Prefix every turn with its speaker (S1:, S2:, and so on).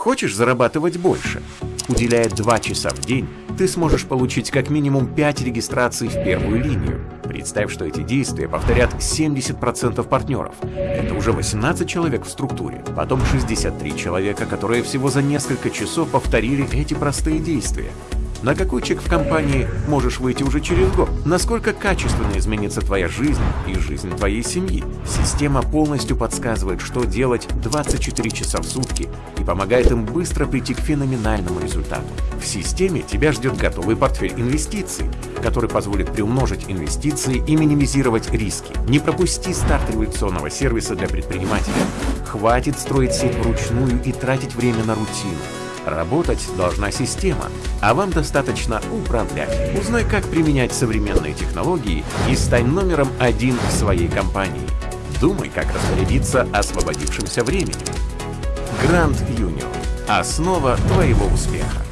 S1: Хочешь зарабатывать больше? Уделяя 2 часа в день, ты сможешь получить как минимум 5 регистраций в первую линию. Представь, что эти действия повторят 70% партнеров. Это уже 18 человек в структуре. Потом 63 человека, которые всего за несколько часов повторили эти простые действия. На какой чек в компании можешь выйти уже через год? Насколько качественно изменится твоя жизнь и жизнь твоей семьи? Система полностью подсказывает, что делать 24 часа в сутки и помогает им быстро прийти к феноменальному результату. В системе тебя ждет готовый портфель инвестиций, который позволит приумножить инвестиции и минимизировать риски. Не пропусти старт революционного сервиса для предпринимателя. Хватит строить сеть вручную и тратить время на рутину. Работать должна система, а вам достаточно управлять. Узнай, как применять современные технологии и стань номером один в своей компании. Думай, как распорядиться освободившимся временем. Гранд Юниор. Основа твоего успеха.